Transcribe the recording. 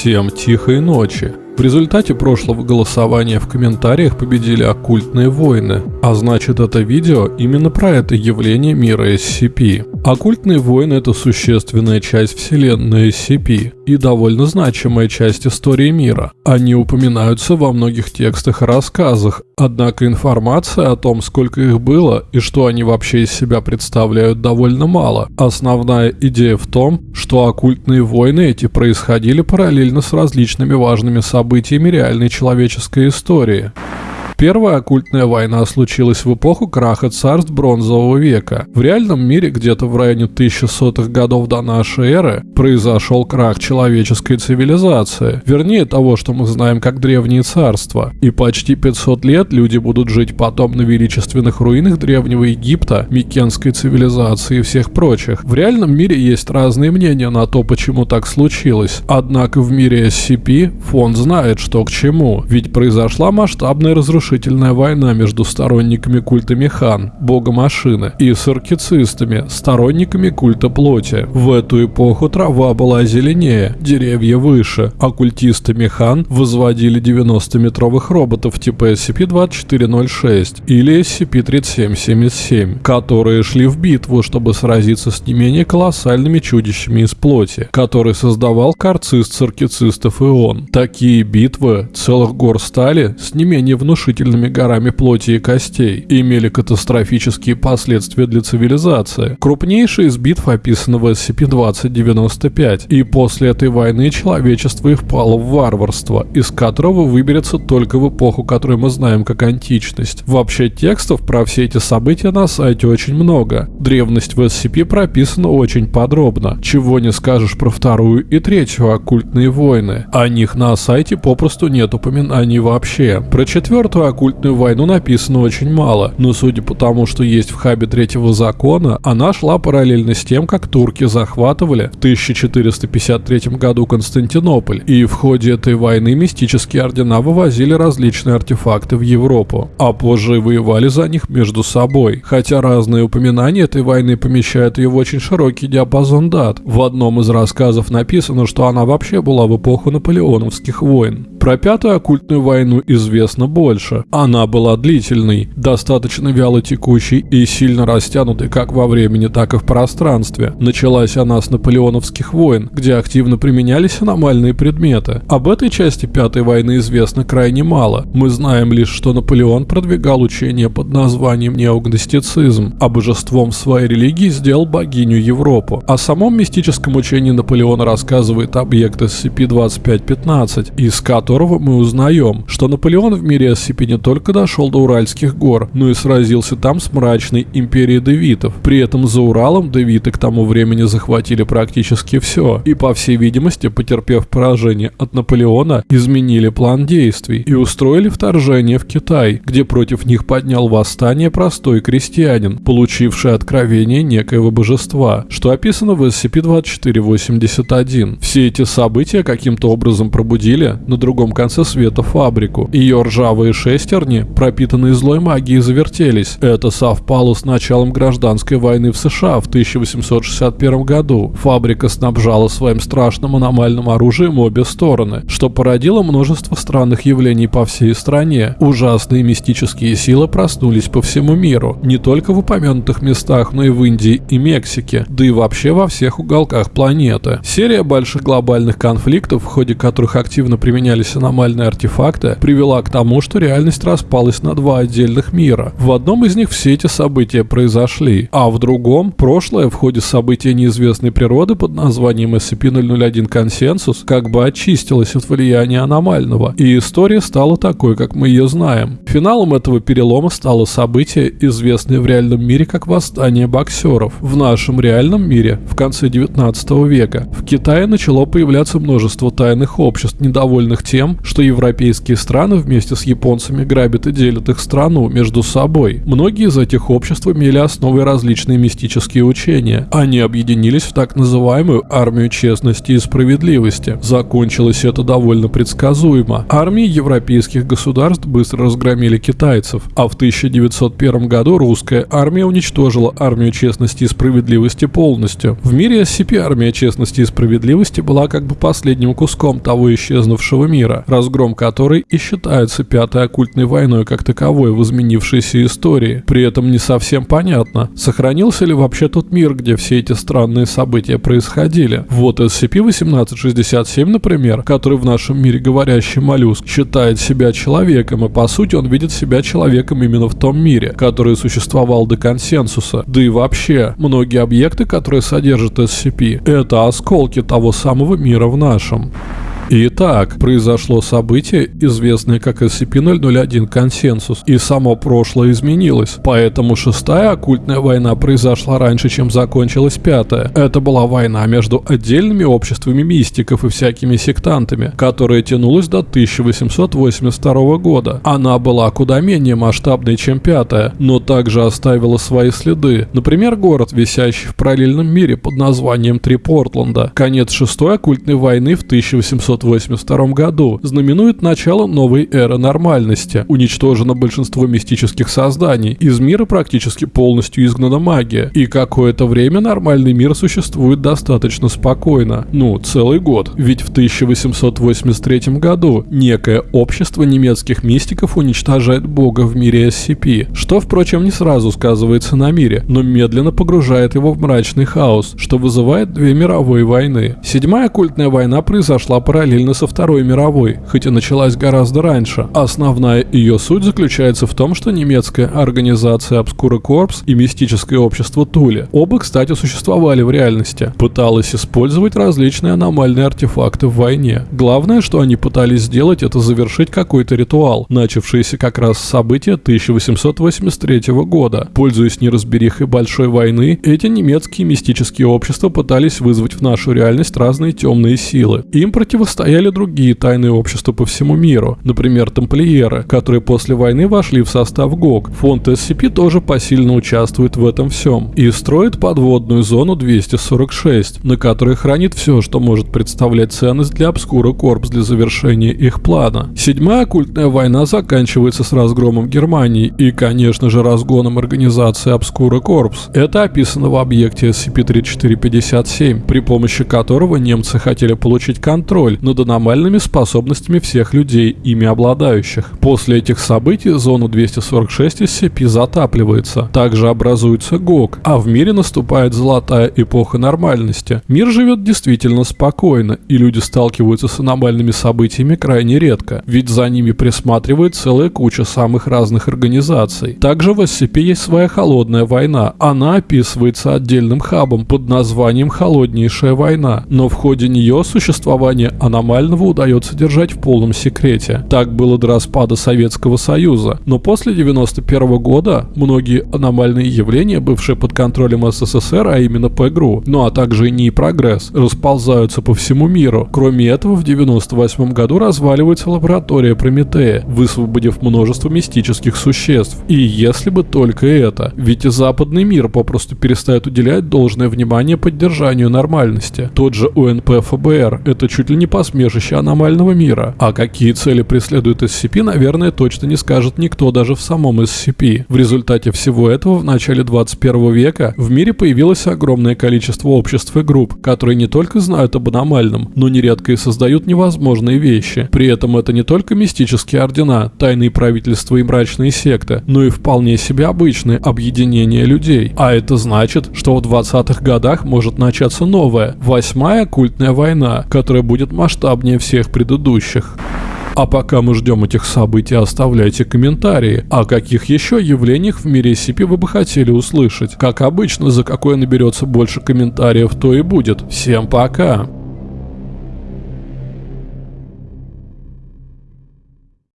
Всем тихой ночи. В результате прошлого голосования в комментариях победили оккультные войны, а значит это видео именно про это явление мира SCP. Оккультные войны это существенная часть вселенной SCP и довольно значимая часть истории мира. Они упоминаются во многих текстах и рассказах, однако информация о том, сколько их было и что они вообще из себя представляют, довольно мало. Основная идея в том, что оккультные войны эти происходили параллельно с различными важными событиями событиями реальной человеческой истории. Первая оккультная война случилась в эпоху краха царств Бронзового века. В реальном мире где-то в районе 1100-х годов до нашей эры произошел крах человеческой цивилизации, вернее того, что мы знаем как древние царства. И почти 500 лет люди будут жить потом на величественных руинах древнего Египта, Микенской цивилизации и всех прочих. В реальном мире есть разные мнения на то, почему так случилось. Однако в мире SCP фонд знает, что к чему, ведь произошла масштабная разрушение разрушительная война между сторонниками культа Механ, бога машины, и саркицистами, сторонниками культа плоти. В эту эпоху трава была зеленее, деревья выше, а культисты Механ возводили 90-метровых роботов типа SCP-2406 или SCP-3777, которые шли в битву, чтобы сразиться с не менее колоссальными чудищами из плоти, которые создавал карцист саркицистов и он. Такие битвы целых гор стали с не менее внушительными внушительными горами плоти и костей и имели катастрофические последствия для цивилизации. Крупнейшая из битв описана в SCP-2095, и после этой войны человечество и впало в варварство, из которого выберется только в эпоху, которую мы знаем как античность. Вообще текстов про все эти события на сайте очень много. Древность в SCP прописана очень подробно, чего не скажешь про вторую и третью оккультные войны. О них на сайте попросту нет упоминаний вообще. Про четвертую оккультную войну написано очень мало, но судя по тому, что есть в хабе третьего закона, она шла параллельно с тем, как турки захватывали в 1453 году Константинополь, и в ходе этой войны мистические ордена вывозили различные артефакты в Европу, а позже воевали за них между собой. Хотя разные упоминания этой войны помещают ее в очень широкий диапазон дат. В одном из рассказов написано, что она вообще была в эпоху наполеоновских войн. Про пятую оккультную войну известно больше. Она была длительной, достаточно вяло текущей и сильно растянутой как во времени, так и в пространстве. Началась она с наполеоновских войн, где активно применялись аномальные предметы. Об этой части пятой войны известно крайне мало. Мы знаем лишь, что Наполеон продвигал учение под названием неогностицизм, а божеством своей религии сделал богиню Европу. О самом мистическом учении Наполеона рассказывает объект SCP-2515, из которого которого мы узнаем, что Наполеон в мире SCP не только дошел до Уральских гор, но и сразился там с мрачной империей девитов. При этом за Уралом девиты к тому времени захватили практически все, и по всей видимости, потерпев поражение от Наполеона, изменили план действий и устроили вторжение в Китай, где против них поднял восстание простой крестьянин, получивший откровение некоего божества, что описано в SCP-2481. Все эти события каким-то образом пробудили на другом другом конце света фабрику. Ее ржавые шестерни, пропитанные злой магией, завертелись. Это совпало с началом гражданской войны в США в 1861 году. Фабрика снабжала своим страшным аномальным оружием обе стороны, что породило множество странных явлений по всей стране. Ужасные мистические силы проснулись по всему миру, не только в упомянутых местах, но и в Индии и Мексике, да и вообще во всех уголках планеты. Серия больших глобальных конфликтов, в ходе которых активно применялись появились аномальные артефакты, привела к тому, что реальность распалась на два отдельных мира. В одном из них все эти события произошли, а в другом прошлое в ходе события неизвестной природы под названием SCP-001 Консенсус как бы очистилось от влияния аномального, и история стала такой, как мы ее знаем. Финалом этого перелома стало событие, известное в реальном мире как восстание боксеров. В нашем реальном мире в конце 19 века в Китае начало появляться множество тайных обществ, недовольных тем, тем, что европейские страны вместе с японцами грабят и делят их страну между собой. Многие из этих обществ имели основой различные мистические учения. Они объединились в так называемую армию честности и справедливости. Закончилось это довольно предсказуемо. Армии европейских государств быстро разгромили китайцев, а в 1901 году русская армия уничтожила армию честности и справедливости полностью. В мире SCP армия честности и справедливости была как бы последним куском того исчезнувшего мира, разгром которой и считается пятой оккультной войной как таковой в изменившейся истории. При этом не совсем понятно, сохранился ли вообще тот мир, где все эти странные события происходили. Вот SCP-1867, например, который в нашем мире говорящий моллюск, считает себя человеком, и по сути он видит себя человеком именно в том мире, который существовал до консенсуса. Да и вообще, многие объекты, которые содержат SCP, это осколки того самого мира в нашем. Итак, произошло событие, известное как SCP-001 консенсус, и само прошлое изменилось. Поэтому шестая оккультная война произошла раньше, чем закончилась пятая. Это была война между отдельными обществами мистиков и всякими сектантами, которая тянулась до 1882 года. Она была куда менее масштабной, чем пятая, но также оставила свои следы. Например, город, висящий в параллельном мире под названием Три Портленда. Конец шестой оккультной войны в 1800 1982 году знаменует начало новой эры нормальности. Уничтожено большинство мистических созданий. Из мира практически полностью изгнана магия. И какое-то время нормальный мир существует достаточно спокойно. Ну, целый год. Ведь в 1883 году некое общество немецких мистиков уничтожает бога в мире SCP, что, впрочем, не сразу сказывается на мире, но медленно погружает его в мрачный хаос, что вызывает две мировые войны. Седьмая оккультная война произошла параллельно параллельно со Второй мировой, хоть и началась гораздо раньше. Основная ее суть заключается в том, что немецкая организация Obscura Corps и мистическое общество Тули оба, кстати, существовали в реальности, пыталась использовать различные аномальные артефакты в войне. Главное, что они пытались сделать, это завершить какой-то ритуал, начавшийся как раз с события 1883 года. Пользуясь неразберихой большой войны, эти немецкие мистические общества пытались вызвать в нашу реальность разные темные силы. Им противостояли стояли другие тайные общества по всему миру, например, тамплиеры, которые после войны вошли в состав ГОК. Фонд SCP тоже посильно участвует в этом всем и строит подводную зону 246, на которой хранит все, что может представлять ценность для Обскура Корпс для завершения их плана. Седьмая оккультная война заканчивается с разгромом Германии и, конечно же, разгоном организации Обскура Корпс. Это описано в объекте SCP-3457, при помощи которого немцы хотели получить контроль над аномальными способностями всех людей, ими обладающих. После этих событий зона 246 SCP затапливается. Также образуется ГОК, а в мире наступает золотая эпоха нормальности. Мир живет действительно спокойно, и люди сталкиваются с аномальными событиями крайне редко, ведь за ними присматривает целая куча самых разных организаций. Также в SCP есть своя холодная война. Она описывается отдельным хабом под названием «Холоднейшая война», но в ходе нее существование аномального удается держать в полном секрете. Так было до распада Советского Союза. Но после 91 года многие аномальные явления, бывшие под контролем СССР, а именно ПГРУ, ну а также и НИИ Прогресс, расползаются по всему миру. Кроме этого, в 98 году разваливается лаборатория Прометея, высвободив множество мистических существ. И если бы только это. Ведь и западный мир попросту перестает уделять должное внимание поддержанию нормальности. Тот же УНП ФБР – это чуть ли не по посмешище аномального мира. А какие цели преследует SCP, наверное, точно не скажет никто даже в самом SCP. В результате всего этого в начале 21 века в мире появилось огромное количество обществ и групп, которые не только знают об аномальном, но нередко и создают невозможные вещи. При этом это не только мистические ордена, тайные правительства и мрачные секты, но и вполне себе обычные объединения людей. А это значит, что в 20-х годах может начаться новая, восьмая культная война, которая будет масштабной масштабнее всех предыдущих. А пока мы ждем этих событий, оставляйте комментарии. О каких еще явлениях в мире SCP вы бы хотели услышать? Как обычно, за какое наберется больше комментариев, то и будет. Всем пока!